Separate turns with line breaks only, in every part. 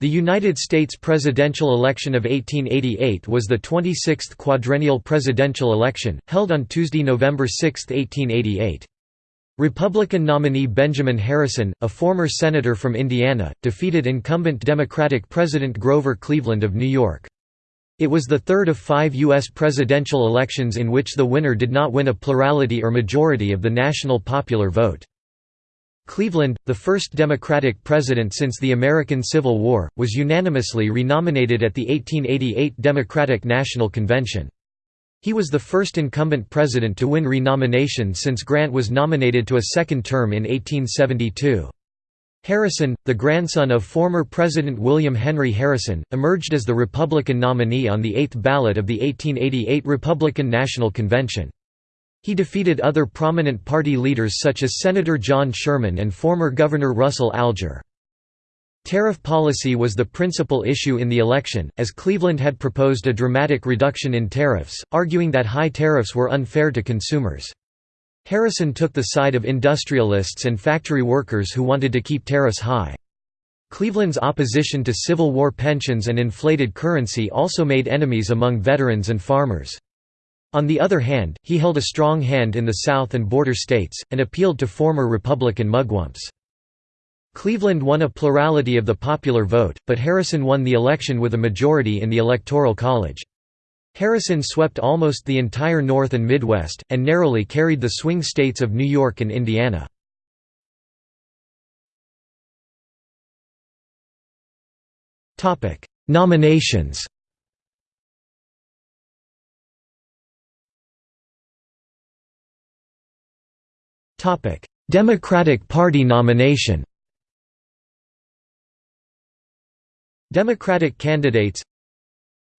The United States presidential election of 1888 was the 26th quadrennial presidential election, held on Tuesday, November 6, 1888. Republican nominee Benjamin Harrison, a former senator from Indiana, defeated incumbent Democratic President Grover Cleveland of New York. It was the third of five U.S. presidential elections in which the winner did not win a plurality or majority of the national popular vote. Cleveland, the first Democratic president since the American Civil War, was unanimously renominated at the 1888 Democratic National Convention. He was the first incumbent president to win renomination since Grant was nominated to a second term in 1872. Harrison, the grandson of former President William Henry Harrison, emerged as the Republican nominee on the eighth ballot of the 1888 Republican National Convention. He defeated other prominent party leaders such as Senator John Sherman and former Governor Russell Alger. Tariff policy was the principal issue in the election, as Cleveland had proposed a dramatic reduction in tariffs, arguing that high tariffs were unfair to consumers. Harrison took the side of industrialists and factory workers who wanted to keep tariffs high. Cleveland's opposition to Civil War pensions and inflated currency also made enemies among veterans and farmers. On the other hand, he held a strong hand in the South and border states, and appealed to former Republican mugwumps. Cleveland won a plurality of the popular vote, but Harrison won the election with a majority in the Electoral College. Harrison swept almost the entire North and Midwest, and narrowly carried the swing states of New York and Indiana. Nominations Democratic Party nomination Democratic candidates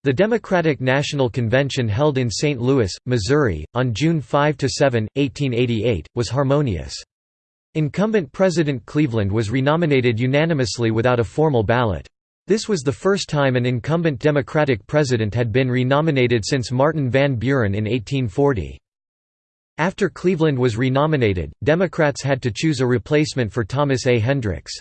The Democratic National Convention held in St. Louis, Missouri, on June 5–7, 1888, was harmonious. Incumbent President Cleveland was renominated unanimously without a formal ballot. This was the first time an incumbent Democratic president had been renominated since Martin Van Buren in 1840. After Cleveland was renominated, Democrats had to choose a replacement for Thomas A. Hendricks.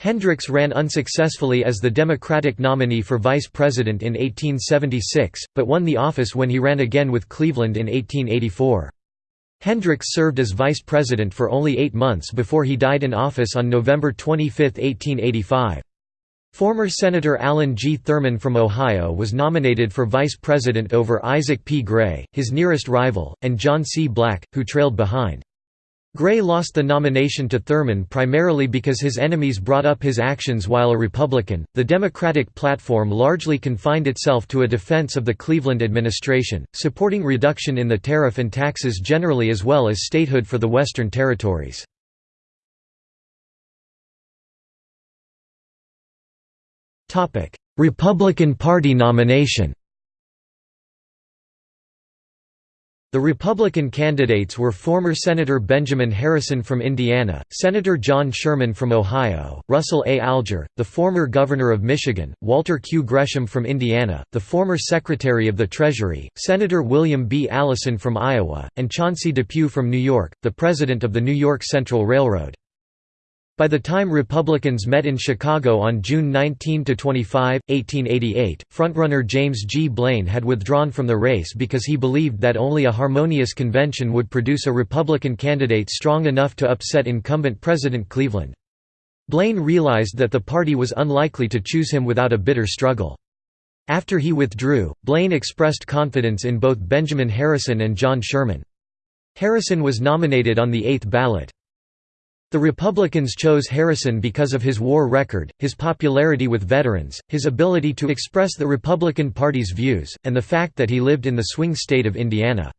Hendricks ran unsuccessfully as the Democratic nominee for vice president in 1876, but won the office when he ran again with Cleveland in 1884. Hendricks served as vice president for only eight months before he died in office on November 25, 1885. Former Senator Allen G. Thurman from Ohio was nominated for vice president over Isaac P. Gray, his nearest rival, and John C. Black, who trailed behind. Gray lost the nomination to Thurman primarily because his enemies brought up his actions while a Republican. The Democratic platform largely confined itself to a defense of the Cleveland administration, supporting reduction in the tariff and taxes generally as well as statehood for the Western territories. Republican Party nomination The Republican candidates were former Senator Benjamin Harrison from Indiana, Senator John Sherman from Ohio, Russell A. Alger, the former Governor of Michigan, Walter Q. Gresham from Indiana, the former Secretary of the Treasury, Senator William B. Allison from Iowa, and Chauncey Depew from New York, the President of the New York Central Railroad. By the time Republicans met in Chicago on June 19–25, 1888, frontrunner James G. Blaine had withdrawn from the race because he believed that only a harmonious convention would produce a Republican candidate strong enough to upset incumbent President Cleveland. Blaine realized that the party was unlikely to choose him without a bitter struggle. After he withdrew, Blaine expressed confidence in both Benjamin Harrison and John Sherman. Harrison was nominated on the eighth ballot. The Republicans chose Harrison because of his war record, his popularity with veterans, his ability to express the Republican Party's views, and the fact that he lived in the swing state of Indiana.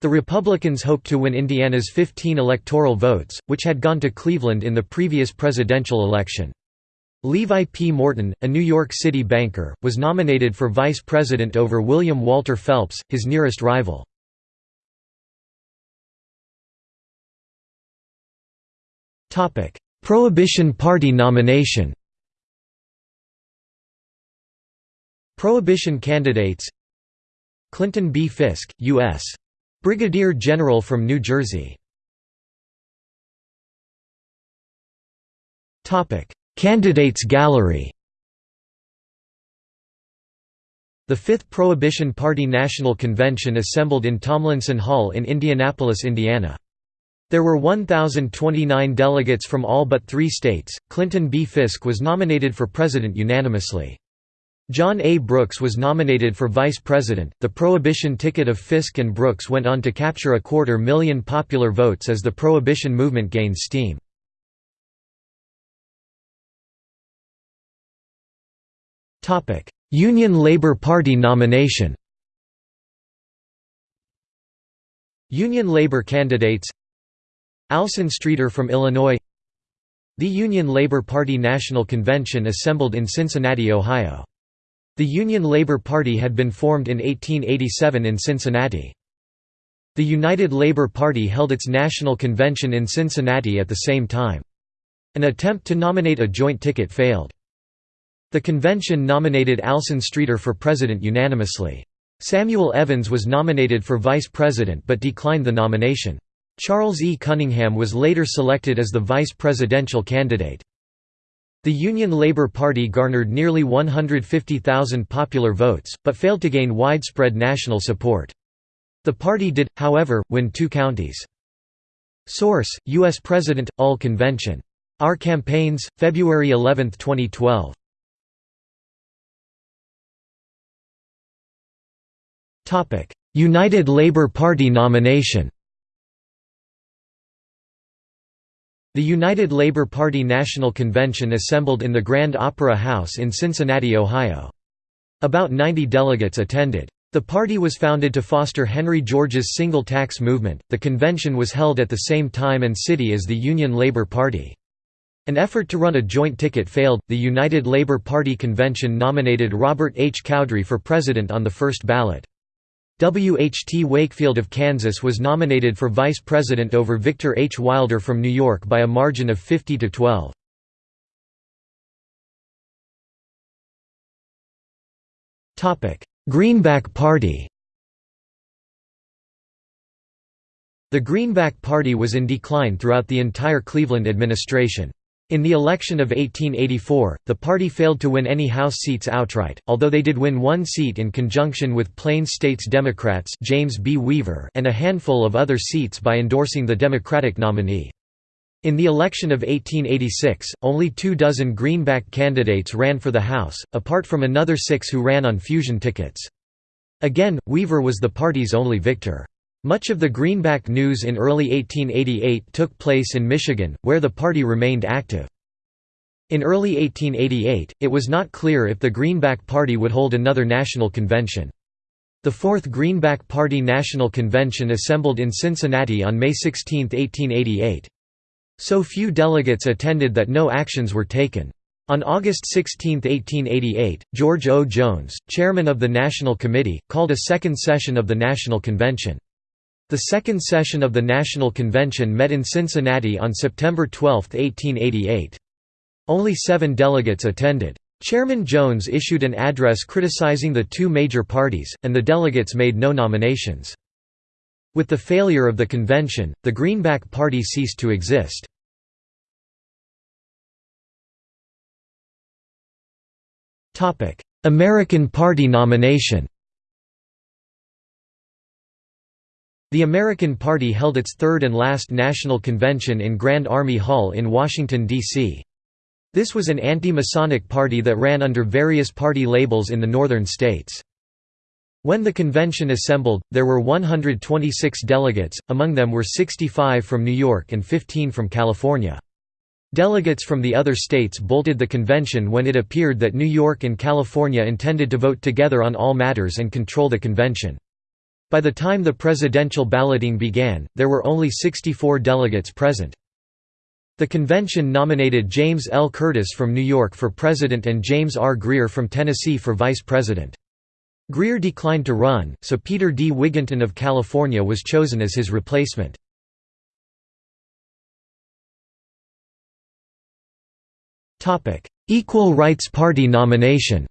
The Republicans hoped to win Indiana's 15 electoral votes, which had gone to Cleveland in the previous presidential election. Levi P. Morton, a New York City banker, was nominated for vice president over William Walter Phelps, his nearest rival. Topic: Prohibition Party nomination. Prohibition candidates Clinton B. Fisk, U.S. Brigadier General from New Jersey Topic: Candidates gallery The Fifth Prohibition Party National Convention assembled in Tomlinson Hall in Indianapolis, Indiana. There were 1,029 delegates from all but three states. Clinton B. Fisk was nominated for president unanimously. John A. Brooks was nominated for vice president. The prohibition ticket of Fisk and Brooks went on to capture a quarter million popular votes as the prohibition movement gained steam. Union Labor Party nomination Union Labor candidates Alson Streeter from Illinois The Union Labor Party National Convention assembled in Cincinnati, Ohio. The Union Labor Party had been formed in 1887 in Cincinnati. The United Labor Party held its national convention in Cincinnati at the same time. An attempt to nominate a joint ticket failed. The convention nominated Alson Streeter for president unanimously. Samuel Evans was nominated for vice president but declined the nomination. Charles E. Cunningham was later selected as the vice presidential candidate. The Union Labor Party garnered nearly 150,000 popular votes, but failed to gain widespread national support. The party did, however, win two counties. Source: U.S. President, All Convention. Our Campaigns, February 11, 2012. United Labour Party nomination The United Labour Party National Convention assembled in the Grand Opera House in Cincinnati, Ohio. About 90 delegates attended. The party was founded to foster Henry George's single tax movement. The convention was held at the same time and city as the Union Labour Party. An effort to run a joint ticket failed. The United Labour Party convention nominated Robert H. Cowdery for president on the first ballot. W. H. T. Wakefield of Kansas was nominated for vice president over Victor H. Wilder from New York by a margin of 50 to 12. Greenback Party The Greenback Party was in decline throughout the entire Cleveland administration. In the election of 1884, the party failed to win any House seats outright, although they did win one seat in conjunction with Plains States Democrats James B. Weaver and a handful of other seats by endorsing the Democratic nominee. In the election of 1886, only two dozen Greenback candidates ran for the House, apart from another six who ran on fusion tickets. Again, Weaver was the party's only victor. Much of the Greenback news in early 1888 took place in Michigan, where the party remained active. In early 1888, it was not clear if the Greenback Party would hold another national convention. The Fourth Greenback Party National Convention assembled in Cincinnati on May 16, 1888. So few delegates attended that no actions were taken. On August 16, 1888, George O. Jones, chairman of the National Committee, called a second session of the National Convention. The second session of the National Convention met in Cincinnati on September 12, 1888. Only seven delegates attended. Chairman Jones issued an address criticizing the two major parties, and the delegates made no nominations. With the failure of the convention, the Greenback Party ceased to exist. American Party nomination The American Party held its third and last national convention in Grand Army Hall in Washington, D.C. This was an anti-Masonic party that ran under various party labels in the northern states. When the convention assembled, there were 126 delegates, among them were 65 from New York and 15 from California. Delegates from the other states bolted the convention when it appeared that New York and California intended to vote together on all matters and control the convention. By the time the presidential balloting began, there were only 64 delegates present. The convention nominated James L. Curtis from New York for president and James R. Greer from Tennessee for vice president. Greer declined to run, so Peter D. Wigginton of California was chosen as his replacement. Equal Rights Party nomination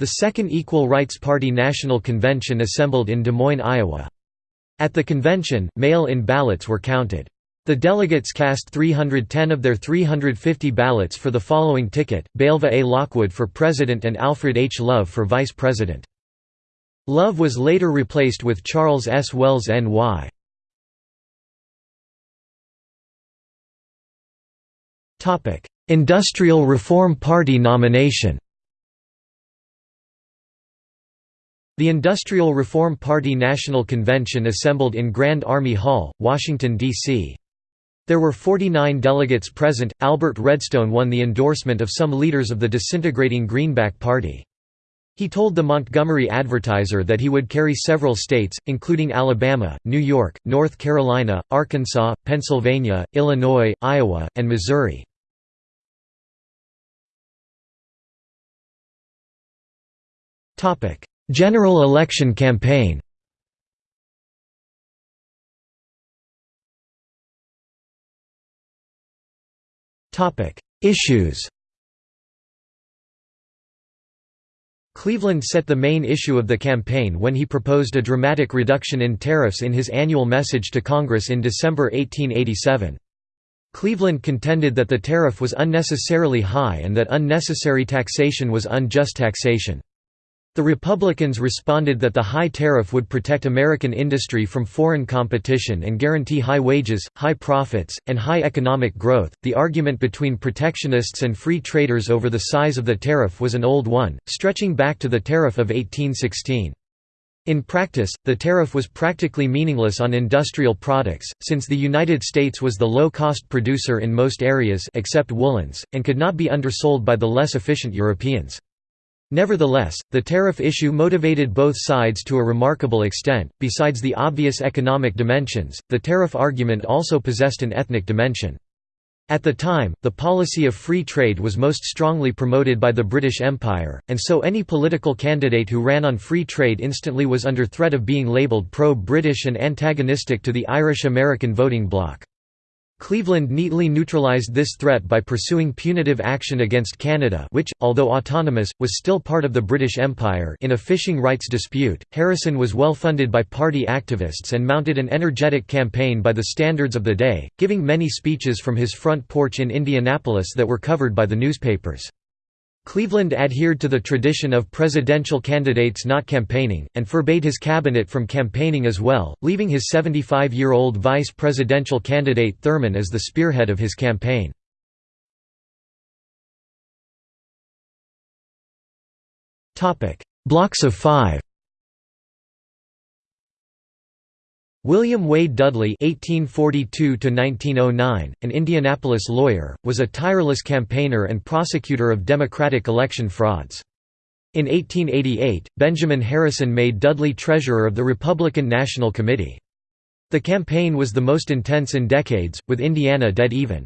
The Second Equal Rights Party National Convention assembled in Des Moines, Iowa. At the convention, mail-in ballots were counted. The delegates cast 310 of their 350 ballots for the following ticket, Belva A. Lockwood for president and Alfred H. Love for vice president. Love was later replaced with Charles S. Wells N.Y. Industrial Reform Party nomination The Industrial Reform Party National Convention assembled in Grand Army Hall, Washington, D.C. There were 49 delegates present. Albert Redstone won the endorsement of some leaders of the disintegrating Greenback Party. He told the Montgomery Advertiser that he would carry several states, including Alabama, New York, North Carolina, Arkansas, Pennsylvania, Illinois, Iowa, and Missouri. General election campaign Issues Cleveland set the main issue of the campaign when he proposed a dramatic reduction in tariffs in his annual message to Congress in December 1887. Cleveland contended that the tariff was unnecessarily high and that unnecessary taxation was unjust taxation. The Republicans responded that the high tariff would protect American industry from foreign competition and guarantee high wages, high profits, and high economic growth. The argument between protectionists and free traders over the size of the tariff was an old one, stretching back to the Tariff of 1816. In practice, the tariff was practically meaningless on industrial products, since the United States was the low-cost producer in most areas except woolens, and could not be undersold by the less efficient Europeans. Nevertheless, the tariff issue motivated both sides to a remarkable extent. Besides the obvious economic dimensions, the tariff argument also possessed an ethnic dimension. At the time, the policy of free trade was most strongly promoted by the British Empire, and so any political candidate who ran on free trade instantly was under threat of being labelled pro-British and antagonistic to the Irish-American voting bloc. Cleveland neatly neutralized this threat by pursuing punitive action against Canada which, although autonomous, was still part of the British Empire in a fishing rights dispute. Harrison was well funded by party activists and mounted an energetic campaign by the standards of the day, giving many speeches from his front porch in Indianapolis that were covered by the newspapers. Cleveland adhered to the tradition of presidential candidates not campaigning, and forbade his cabinet from campaigning as well, leaving his 75-year-old vice presidential candidate Thurman as the spearhead of his campaign. Blocks of five William Wade Dudley (1842–1909), an Indianapolis lawyer, was a tireless campaigner and prosecutor of Democratic election frauds. In 1888, Benjamin Harrison made Dudley treasurer of the Republican National Committee. The campaign was the most intense in decades, with Indiana dead even.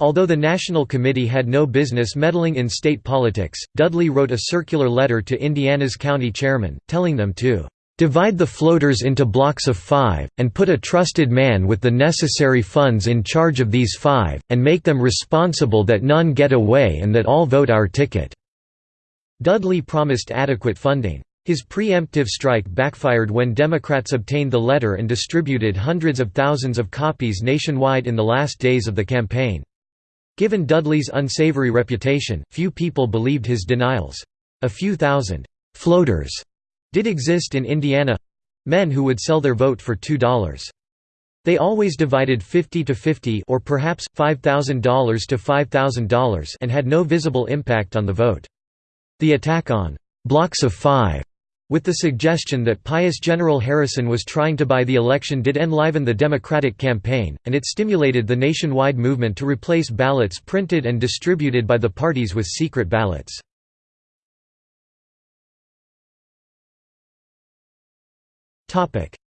Although the National Committee had no business meddling in state politics, Dudley wrote a circular letter to Indiana's county chairmen, telling them to Divide the floaters into blocks of five, and put a trusted man with the necessary funds in charge of these five, and make them responsible that none get away and that all vote our ticket." Dudley promised adequate funding. His preemptive strike backfired when Democrats obtained the letter and distributed hundreds of thousands of copies nationwide in the last days of the campaign. Given Dudley's unsavory reputation, few people believed his denials. A few thousand «floaters» did exist in Indiana—men who would sell their vote for $2. They always divided 50 to 50 or perhaps $5,000 to $5,000 and had no visible impact on the vote. The attack on blocks of 5 with the suggestion that pious General Harrison was trying to buy the election did enliven the Democratic campaign, and it stimulated the nationwide movement to replace ballots printed and distributed by the parties with secret ballots.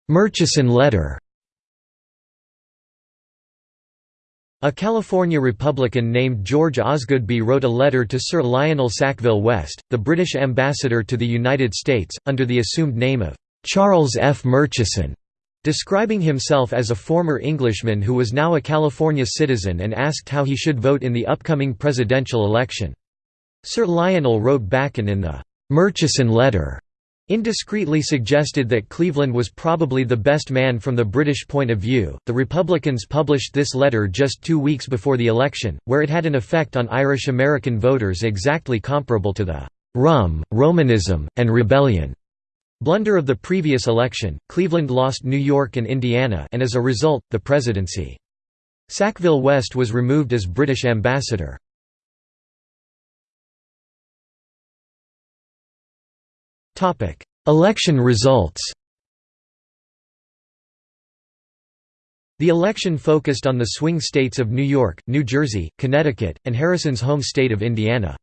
Murchison letter A California Republican named George Osgoodby wrote a letter to Sir Lionel Sackville West, the British ambassador to the United States, under the assumed name of Charles F. Murchison, describing himself as a former Englishman who was now a California citizen and asked how he should vote in the upcoming presidential election. Sir Lionel wrote back and in the Murchison letter indiscreetly suggested that Cleveland was probably the best man from the British point of view. The Republicans published this letter just two weeks before the election, where it had an effect on Irish American voters exactly comparable to the rum, Romanism, and rebellion blunder of the previous election. Cleveland lost New York and Indiana, and as a result, the presidency. Sackville West was removed as British ambassador. Election results The election focused on the swing states of New York, New Jersey, Connecticut, and Harrison's home state of Indiana.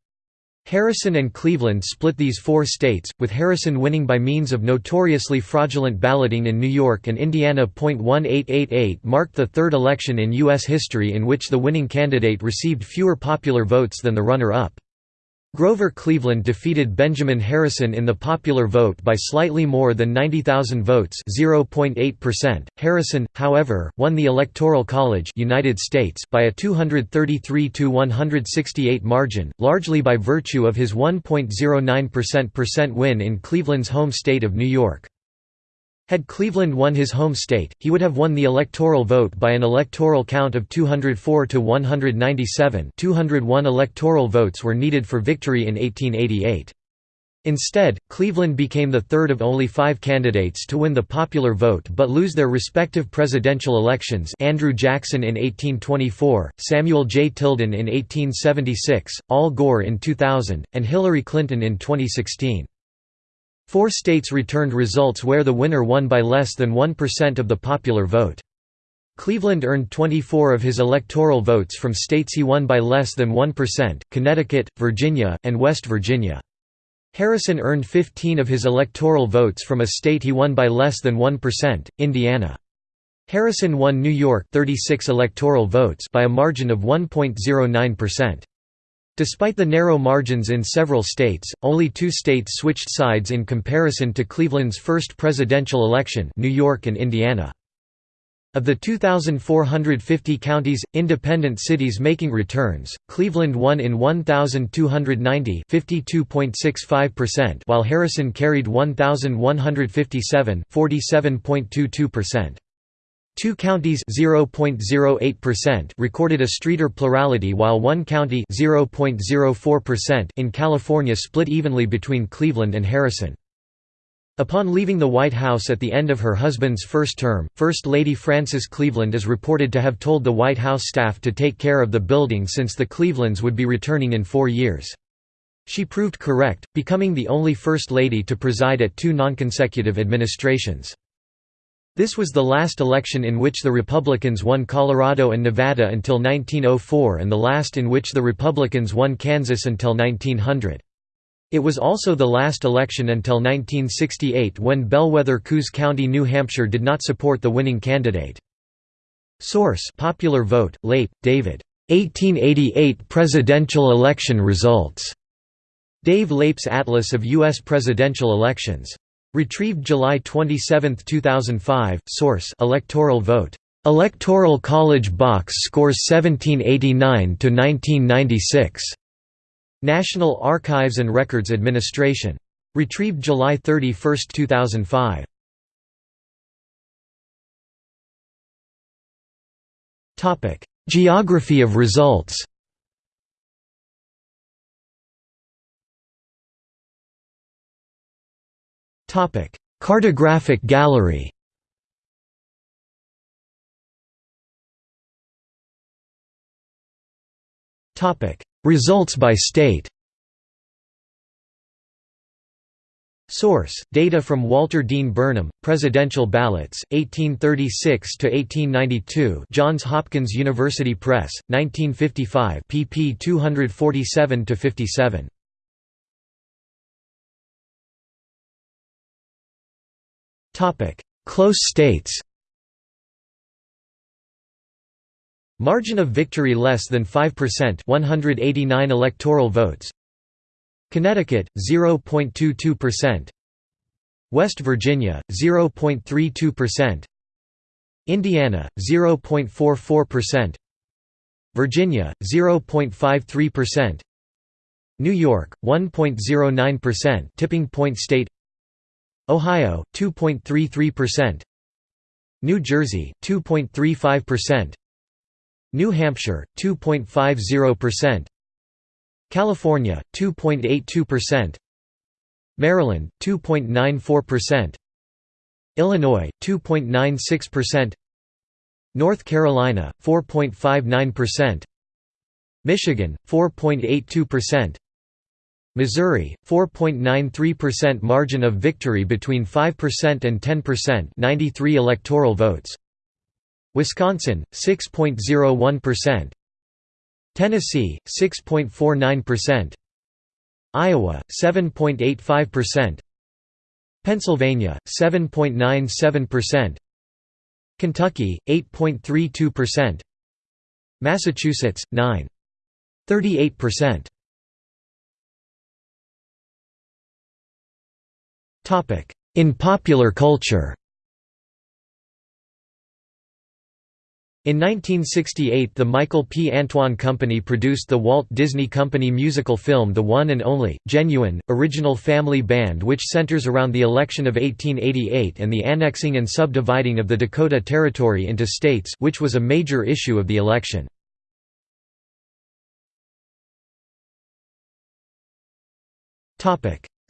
Harrison and Cleveland split these four states, with Harrison winning by means of notoriously fraudulent balloting in New York and Indiana. 1888 marked the third election in U.S. history in which the winning candidate received fewer popular votes than the runner-up. Grover Cleveland defeated Benjamin Harrison in the popular vote by slightly more than 90,000 votes (0.8%). Harrison, however, won the Electoral College United States by a 233 to 168 margin, largely by virtue of his 1.09% win in Cleveland's home state of New York. Had Cleveland won his home state, he would have won the electoral vote by an electoral count of 204 to 197 201 electoral votes were needed for victory in 1888. Instead, Cleveland became the third of only five candidates to win the popular vote but lose their respective presidential elections Andrew Jackson in 1824, Samuel J. Tilden in 1876, Al Gore in 2000, and Hillary Clinton in 2016. Four states returned results where the winner won by less than 1% of the popular vote. Cleveland earned 24 of his electoral votes from states he won by less than 1%, Connecticut, Virginia, and West Virginia. Harrison earned 15 of his electoral votes from a state he won by less than 1%, Indiana. Harrison won New York 36 electoral votes by a margin of 1.09%. Despite the narrow margins in several states, only two states switched sides in comparison to Cleveland's first presidential election New York and Indiana. Of the 2,450 counties, independent cities making returns, Cleveland won in 1,290 while Harrison carried 1,157 47.22%. Two counties recorded a streeter plurality while one county in California split evenly between Cleveland and Harrison. Upon leaving the White House at the end of her husband's first term, First Lady Frances Cleveland is reported to have told the White House staff to take care of the building since the Clevelands would be returning in four years. She proved correct, becoming the only First Lady to preside at two nonconsecutive administrations. This was the last election in which the Republicans won Colorado and Nevada until 1904 and the last in which the Republicans won Kansas until 1900. It was also the last election until 1968 when Bellwether Coos County, New Hampshire did not support the winning candidate. Source Popular Vote, Leip, David. 1888 Presidential Election Results. Dave Leip's Atlas of U.S. Presidential Elections. Retrieved July 27, 2005. Source: Electoral vote. Electoral College box scores 1789 to 1996. National Archives and Records Administration. Retrieved July 31, 2005. Topic: Geography of results. Topic: Cartographic gallery. Topic: Results by state. Source: Data from Walter Dean Burnham, Presidential Ballots, 1836 to 1892. Johns Hopkins University Press, 1955, pp. 247 to 57. Close states Margin of victory less than 5% 189 electoral votes. Connecticut 0.22% West Virginia 0.32% Indiana 0.44% Virginia 0.53% New York 1.09% tipping point state Ohio 2.33%, New Jersey 2.35%, New Hampshire 2.50%, California 2.82%, Maryland 2.94%, Illinois 2.96%, North Carolina 4.59%, Michigan 4.82%, Missouri 4.93% margin of victory between 5% and 10% 93 electoral votes. Wisconsin 6.01% Tennessee 6.49% Iowa 7.85% Pennsylvania 7.97% Kentucky 8.32% Massachusetts 9.38% in popular culture In 1968 the Michael P. Antoine Company produced the Walt Disney Company musical film The One and Only, Genuine, Original Family Band which centers around the election of 1888 and the annexing and subdividing of the Dakota Territory into states which was a major issue of the election.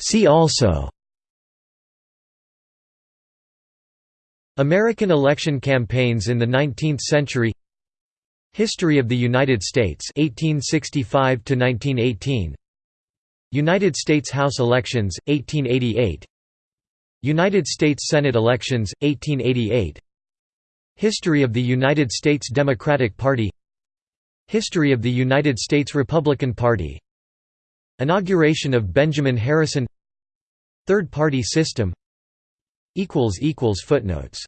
See also American election campaigns in the 19th century. History of the United States 1865 to 1918 United States House elections 1888 United States Senate elections 1888 History of the United States Democratic Party. History of the United States Republican Party. Inauguration of Benjamin Harrison. Third party system Footnotes